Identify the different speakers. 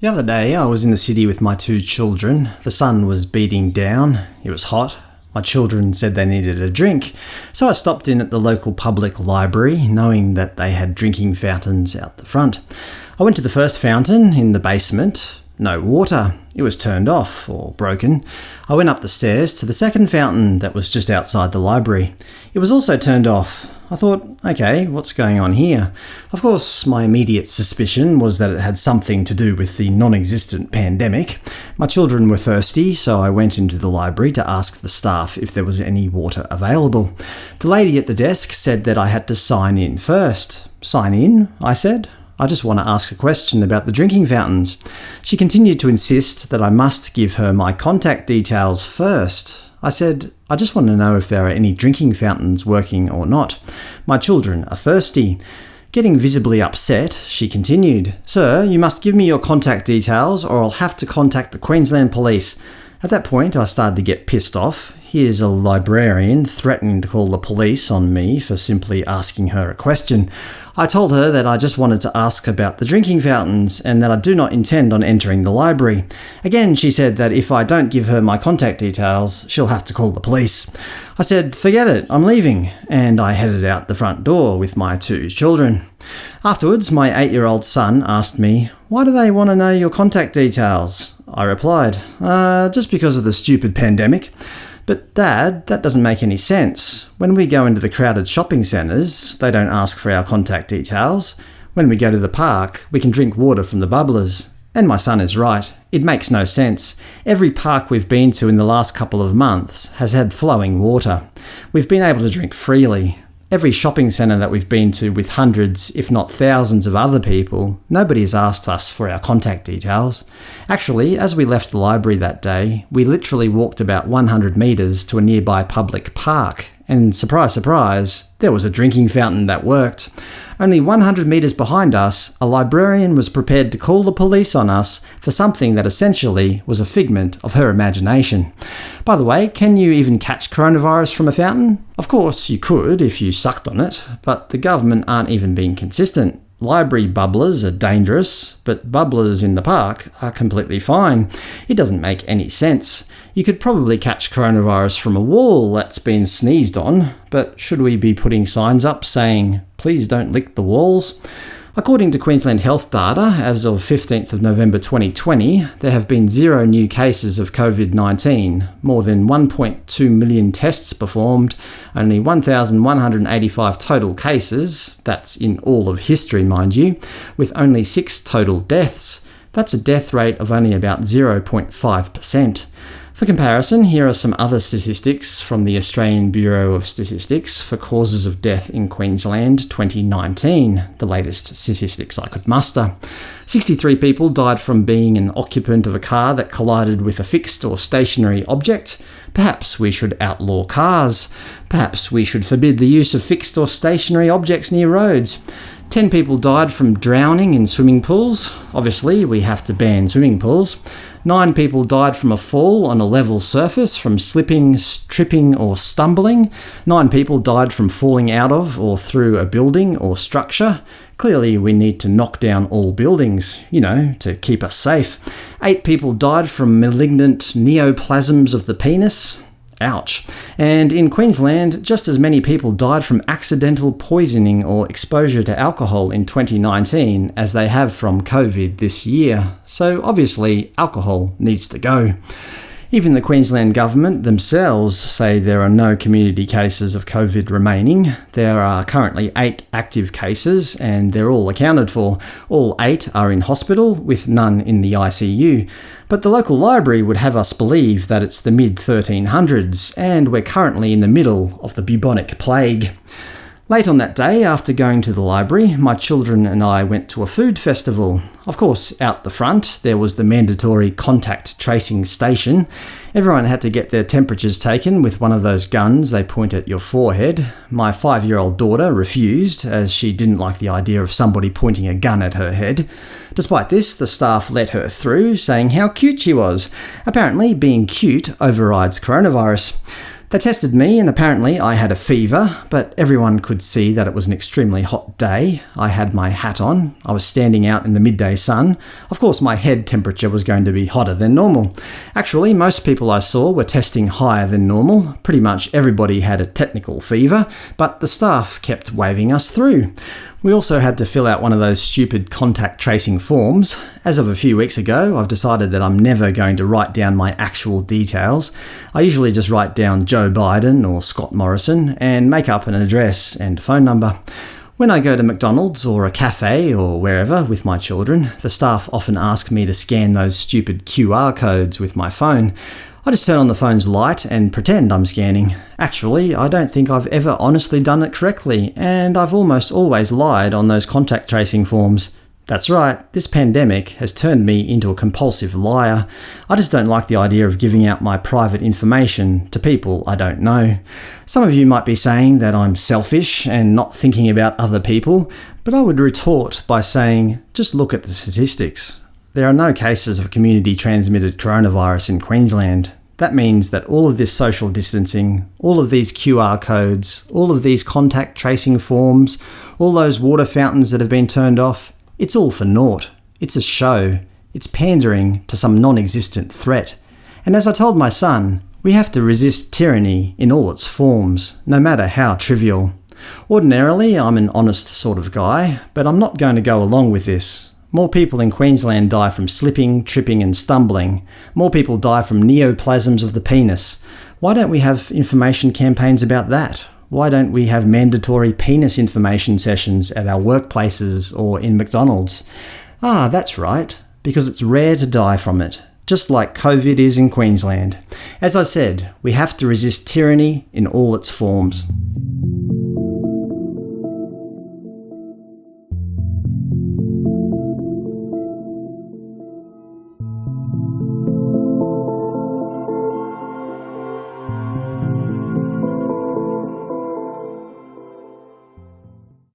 Speaker 1: The other day I was in the city with my two children. The sun was beating down. It was hot. My children said they needed a drink, so I stopped in at the local public library, knowing that they had drinking fountains out the front. I went to the first fountain, in the basement. No water. It was turned off, or broken. I went up the stairs to the second fountain that was just outside the library. It was also turned off. I thought, okay, what's going on here? Of course, my immediate suspicion was that it had something to do with the non-existent pandemic. My children were thirsty, so I went into the library to ask the staff if there was any water available. The lady at the desk said that I had to sign in first. Sign in? I said. I just want to ask a question about the drinking fountains. She continued to insist that I must give her my contact details first. I said, I just want to know if there are any drinking fountains working or not. My children are thirsty. Getting visibly upset, she continued, Sir, you must give me your contact details or I'll have to contact the Queensland Police. At that point I started to get pissed off. Here's a librarian threatening to call the police on me for simply asking her a question. I told her that I just wanted to ask about the drinking fountains, and that I do not intend on entering the library. Again she said that if I don't give her my contact details, she'll have to call the police. I said, forget it, I'm leaving, and I headed out the front door with my two children. Afterwards, my eight-year-old son asked me, why do they want to know your contact details? I replied, uh, just because of the stupid pandemic. But Dad, that doesn't make any sense. When we go into the crowded shopping centres, they don't ask for our contact details. When we go to the park, we can drink water from the bubblers. And my son is right. It makes no sense. Every park we've been to in the last couple of months has had flowing water. We've been able to drink freely. Every shopping centre that we've been to with hundreds, if not thousands of other people, nobody has asked us for our contact details. Actually, as we left the library that day, we literally walked about 100 metres to a nearby public park, and surprise surprise, there was a drinking fountain that worked. Only 100 metres behind us, a librarian was prepared to call the police on us for something that essentially was a figment of her imagination. By the way, can you even catch coronavirus from a fountain? Of course you could if you sucked on it, but the government aren't even being consistent. Library bubblers are dangerous, but bubblers in the park are completely fine. It doesn't make any sense. You could probably catch coronavirus from a wall that's been sneezed on, but should we be putting signs up saying, please don't lick the walls? According to Queensland Health data, as of 15th of November 2020, there have been zero new cases of COVID-19, more than 1.2 million tests performed, only 1,185 total cases, that's in all of history mind you, with only 6 total deaths. That's a death rate of only about 0.5%. For comparison, here are some other statistics from the Australian Bureau of Statistics for causes of death in Queensland 2019, the latest statistics I could muster. 63 people died from being an occupant of a car that collided with a fixed or stationary object. Perhaps we should outlaw cars. Perhaps we should forbid the use of fixed or stationary objects near roads. Ten people died from drowning in swimming pools. Obviously, we have to ban swimming pools. Nine people died from a fall on a level surface from slipping, tripping or stumbling. Nine people died from falling out of or through a building or structure. Clearly we need to knock down all buildings, you know, to keep us safe. Eight people died from malignant neoplasms of the penis. Ouch. And in Queensland, just as many people died from accidental poisoning or exposure to alcohol in 2019 as they have from COVID this year. So obviously, alcohol needs to go. Even the Queensland Government themselves say there are no community cases of COVID remaining. There are currently eight active cases, and they're all accounted for. All eight are in hospital, with none in the ICU. But the local library would have us believe that it's the mid-1300s, and we're currently in the middle of the bubonic plague. Late on that day, after going to the library, my children and I went to a food festival. Of course, out the front, there was the mandatory contact tracing station. Everyone had to get their temperatures taken with one of those guns they point at your forehead. My five-year-old daughter refused, as she didn't like the idea of somebody pointing a gun at her head. Despite this, the staff let her through, saying how cute she was. Apparently, being cute overrides coronavirus. They tested me and apparently I had a fever, but everyone could see that it was an extremely hot day. I had my hat on, I was standing out in the midday sun. Of course my head temperature was going to be hotter than normal. Actually, most people I saw were testing higher than normal. Pretty much everybody had a technical fever, but the staff kept waving us through. We also had to fill out one of those stupid contact tracing forms. As of a few weeks ago, I've decided that I'm never going to write down my actual details. I usually just write down Joe Biden or Scott Morrison and make up an address and phone number. When I go to McDonald's or a cafe or wherever with my children, the staff often ask me to scan those stupid QR codes with my phone. I just turn on the phone's light and pretend I'm scanning. Actually, I don't think I've ever honestly done it correctly, and I've almost always lied on those contact tracing forms. That's right, this pandemic has turned me into a compulsive liar. I just don't like the idea of giving out my private information to people I don't know. Some of you might be saying that I'm selfish and not thinking about other people, but I would retort by saying, just look at the statistics. There are no cases of community-transmitted coronavirus in Queensland. That means that all of this social distancing, all of these QR codes, all of these contact tracing forms, all those water fountains that have been turned off, it's all for naught. It's a show. It's pandering to some non-existent threat. And as I told my son, we have to resist tyranny in all its forms, no matter how trivial. Ordinarily, I'm an honest sort of guy, but I'm not going to go along with this. More people in Queensland die from slipping, tripping and stumbling. More people die from neoplasms of the penis. Why don't we have information campaigns about that? Why don't we have mandatory penis information sessions at our workplaces or in McDonald's? Ah, that's right, because it's rare to die from it, just like COVID is in Queensland. As I said, we have to resist tyranny in all its forms.